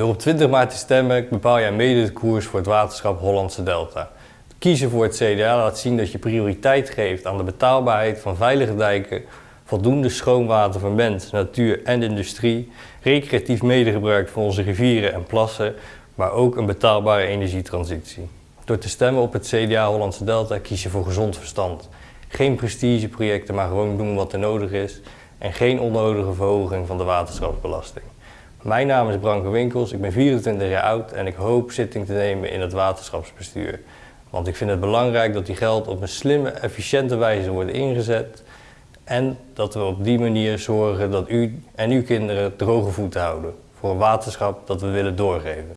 Door op 20 maart te stemmen bepaal jij mede de koers voor het waterschap Hollandse Delta. Kiezen voor het CDA laat zien dat je prioriteit geeft aan de betaalbaarheid van veilige dijken, voldoende schoon water voor mens, natuur en industrie, recreatief medegebruik van onze rivieren en plassen, maar ook een betaalbare energietransitie. Door te stemmen op het CDA Hollandse Delta kies je voor gezond verstand. Geen prestigeprojecten, maar gewoon doen wat er nodig is en geen onnodige verhoging van de waterschapsbelasting. Mijn naam is Branko Winkels, ik ben 24 jaar oud en ik hoop zitting te nemen in het waterschapsbestuur. Want ik vind het belangrijk dat die geld op een slimme, efficiënte wijze wordt ingezet en dat we op die manier zorgen dat u en uw kinderen droge voeten houden voor een waterschap dat we willen doorgeven.